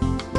Bye.